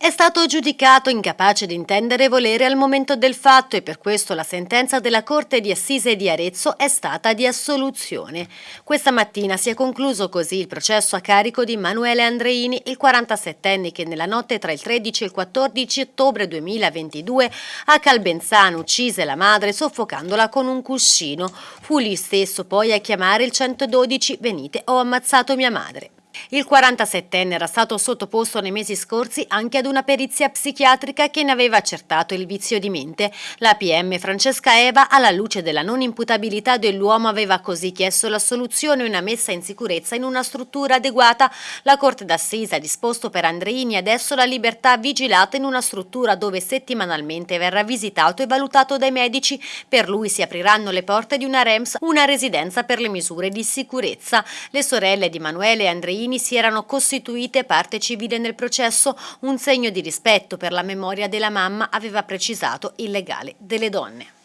È stato giudicato incapace di intendere e volere al momento del fatto e per questo la sentenza della Corte di Assise di Arezzo è stata di assoluzione. Questa mattina si è concluso così il processo a carico di Manuele Andreini, il 47enne che nella notte tra il 13 e il 14 ottobre 2022 a Calbenzano uccise la madre soffocandola con un cuscino. Fu lui stesso poi a chiamare il 112 «Venite, ho ammazzato mia madre». Il 47enne era stato sottoposto nei mesi scorsi anche ad una perizia psichiatrica che ne aveva accertato il vizio di mente. La PM Francesca Eva, alla luce della non imputabilità dell'uomo, aveva così chiesto l'assoluzione e una messa in sicurezza in una struttura adeguata. La Corte d'Assise ha disposto per Andreini adesso la libertà vigilata in una struttura dove settimanalmente verrà visitato e valutato dai medici. Per lui si apriranno le porte di una REMS, una residenza per le misure di sicurezza. Le sorelle di Manuele e Andreini cittadini si erano costituite parte civile nel processo, un segno di rispetto per la memoria della mamma aveva precisato il legale delle donne.